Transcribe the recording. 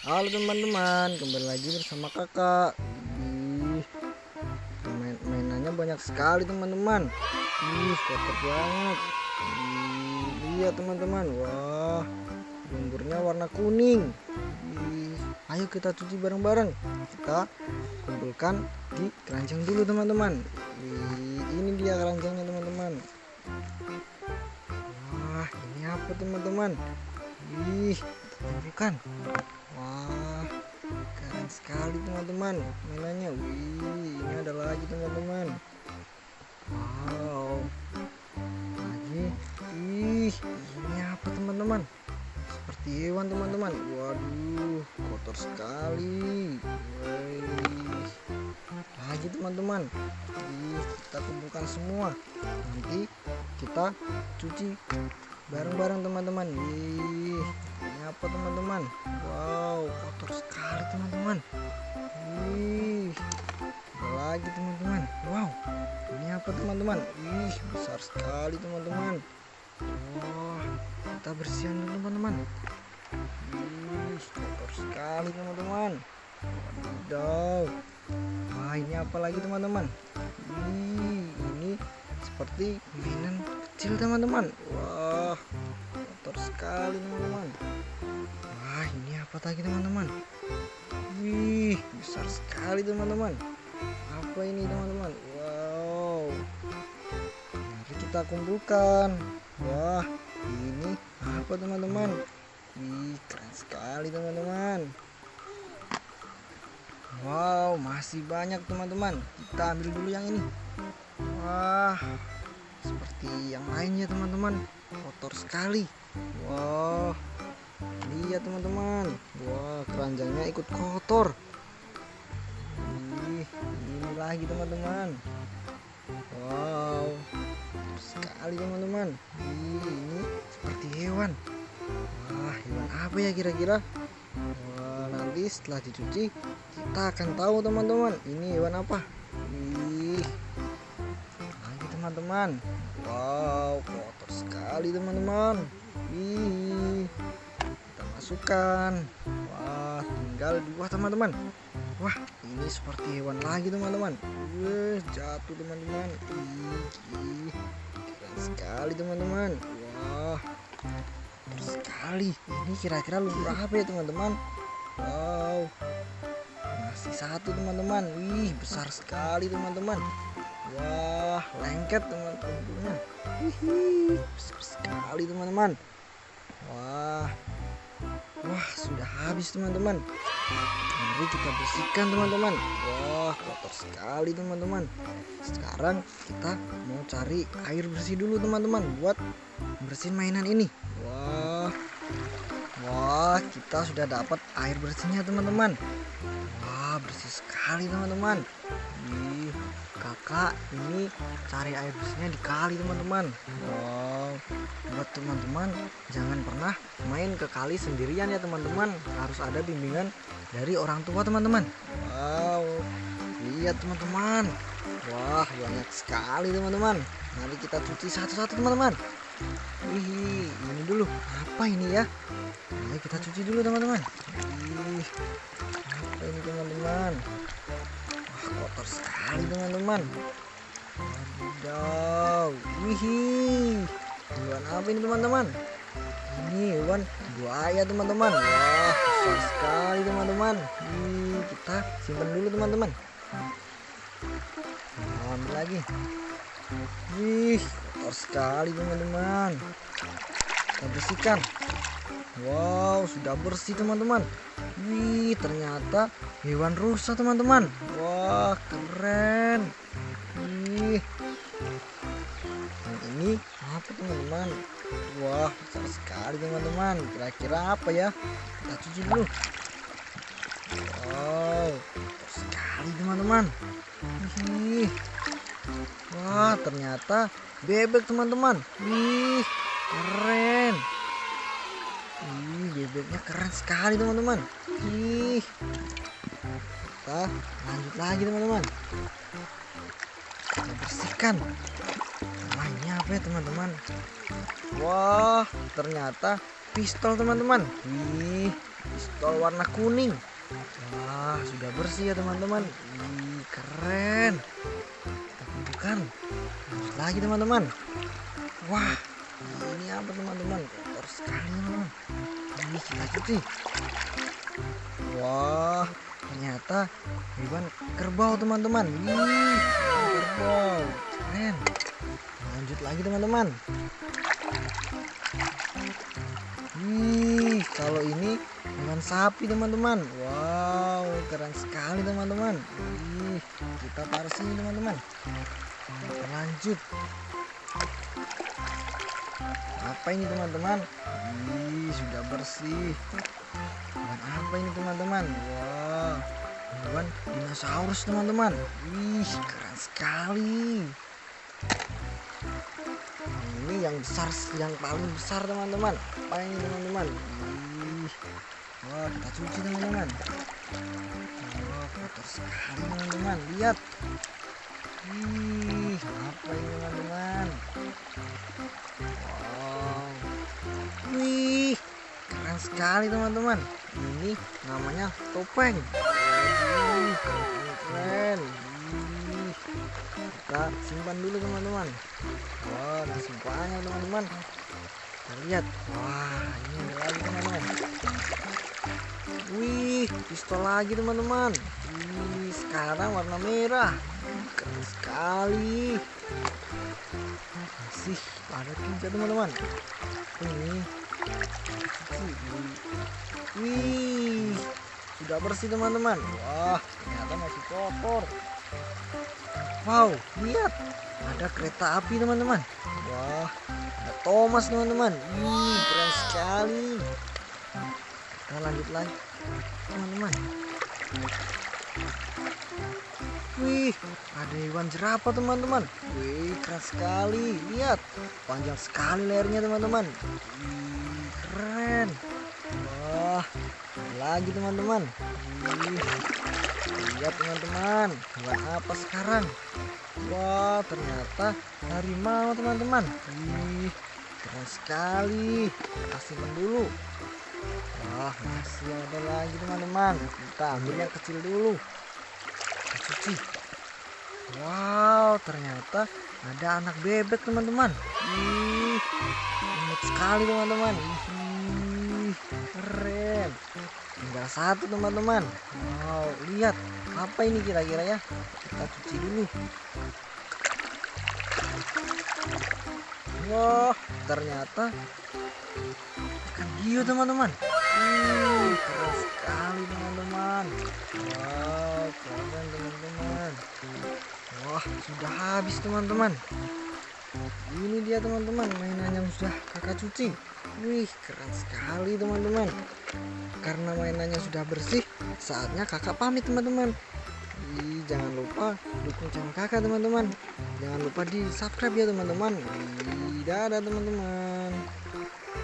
Halo teman-teman, kembali lagi bersama kakak. Ih, main mainannya banyak sekali teman-teman. Ih, kotor banget. Iya teman-teman, wah, lumpurnya warna kuning. Ih, ayo kita cuci bareng-bareng. Kita kumpulkan di keranjang dulu teman-teman. Ini dia keranjangnya teman-teman. Wah, ini apa teman-teman? Ih, kumpulkan. Wah, keren sekali teman-teman mainannya. Wih, ini ada lagi teman-teman. Wow, lagi. Ih, ini apa teman-teman? Seperti hewan teman-teman. Waduh, kotor sekali. Wih, lagi teman-teman. Ih, kita kumpulkan semua. Nanti kita cuci bareng-bareng teman-teman. Wih, ini apa teman-teman? Wow, kotor sekali teman-teman. Wih, ada lagi teman-teman. Wow, ini apa teman-teman? Ih, besar sekali teman-teman. Wah, kita bersihan dulu teman-teman. Ih, kotor sekali teman-teman. Wadidaw. Wah, ini apa lagi teman-teman? Ih, ini seperti mainan kecil teman-teman. Wah, kotor sekali teman-teman. Wah, ini apa lagi teman-teman? Wih, besar sekali teman-teman. Apa ini teman-teman? Wow. Mari kita kumpulkan. Wah, ini apa teman-teman? Wih, keren sekali teman-teman. Wow, masih banyak teman-teman. Kita ambil dulu yang ini. Wah, seperti yang lainnya teman-teman. Kotor sekali. Wah, lihat teman-teman. Wah, keranjangnya ikut kotor. Ih, ini lagi teman-teman. Wow, sekali teman-teman. Ini seperti hewan. Wah, hewan apa ya kira-kira? Wah, nanti setelah dicuci kita akan tahu teman-teman. Ini hewan apa? Teman-teman. Wow, kotor sekali teman-teman. Ih, kita masukkan. Wah, tinggal dua teman-teman. Wah, ini seperti hewan lagi teman-teman. Wih, jatuh teman-teman. Ih, keren sekali teman-teman. Wah, kotor sekali. Ini kira-kira lumpur apa ya teman-teman? Wow, masih satu teman-teman. Wih, besar sekali teman-teman. Wah, lengket teman-teman. Besar sekali teman-teman. Wah, wah sudah habis teman-teman. Mari kita bersihkan teman-teman. Wah, kotor sekali teman-teman. Sekarang kita mau cari air bersih dulu teman-teman buat bersihin mainan ini. Wah, wah kita sudah dapat air bersihnya teman-teman. Wah, bersih sekali teman-teman. Kakak ini cari air bersihnya di kali teman-teman. Wow, buat teman-teman jangan pernah main ke kali sendirian ya teman-teman. Harus ada bimbingan dari orang tua teman-teman. Wow, lihat teman-teman. Wah, banyak sekali teman-teman. Mari kita cuci satu-satu teman-teman. Wih, ini dulu. Apa ini ya? Mari kita cuci dulu teman-teman. Ih, apa ini teman-teman? Kotor sekali teman-teman. Wadidaw. Wih. Hewan apa ini teman-teman? Ini hewan buaya teman-teman. Wah, besar sekali teman-teman. Kita simpan dulu teman-teman. Ambil lagi. Wih, kotor sekali teman-teman. Kita bersihkan. Wow, sudah bersih teman-teman. Wih, ternyata hewan rusa teman-teman. Wah, keren. Wih. Ini apa teman-teman? Wah, besar sekali teman-teman. Kira-kira apa ya? Kita cuci dulu. Wow, kotor sekali teman-teman. Wih. Wah, ternyata bebek teman-teman. Wih, keren. Ih, bebeknya keren sekali teman-teman. Ih. Kita lanjut lagi teman-teman. Kita bersihkan. Ini apa ya teman-teman? Wah, ternyata pistol teman-teman. Wih, pistol warna kuning wah sudah bersih ya teman-teman Ih, keren kita kumpulkan lanjut lagi teman-teman wah ini apa teman-teman sekali ini kita cuci wah ternyata hewan kerbau teman-teman Wih, kerbau keren lanjut lagi teman-teman Wih, kalau ini hewan sapi teman-teman. Wow, keren sekali teman-teman. Wih, kita sini teman-teman. Lanjut. Apa ini teman-teman? Wih, sudah bersih. Hewan apa ini teman-teman? Wah, hewan dinosaurus teman-teman. Wih, keren sekali ini yang besar yang paling besar teman-teman apa ini teman-teman Ih, wah kita cuci teman-teman wah kotor sekali teman-teman lihat Ih, apa ini teman-teman? Wow. Wih keren sekali teman-teman. Ini namanya topeng. Waduh, keren. Kita simpan dulu teman-teman. Wah masih banyak teman-teman. Kita lihat. Wah ini ada lagi teman-teman. Wih pistol lagi teman-teman. Wih sekarang warna merah keren sekali masih ada tiga teman-teman ini wih sudah bersih teman-teman wah ternyata masih kotor Wow, lihat ada kereta api teman-teman. Wah, ada Thomas teman-teman. Wih, keren sekali. Kita lanjut lagi, teman-teman. Wih, ada hewan jerapah teman-teman. Wih, keren sekali. Lihat, panjang sekali lehernya teman-teman. Keren. Wah, lagi teman-teman. Wih, lihat teman-teman, hewan apa sekarang? Wah, ternyata harimau teman-teman. Wih, keren sekali. Simpan dulu. Wah, masih ada lagi teman-teman. Kita ambil yang kecil dulu. Wow, ternyata ada anak bebek teman-teman. Wih, imut sekali teman-teman. Keren. Tinggal satu teman-teman. Wow, lihat apa ini kira-kira ya? Kita cuci dulu. Wah, ternyata ikan hiu teman-teman. Wih, keren sekali teman-teman. Wow, keren teman-teman. Wah, sudah habis teman-teman. Ini dia teman-teman mainan yang sudah kakak cuci. Wih, keren sekali teman-teman. Karena mainannya sudah bersih, saatnya kakak pamit teman-teman. Jangan lupa dukung channel kakak teman-teman. Jangan lupa di subscribe ya teman-teman. Dadah teman-teman.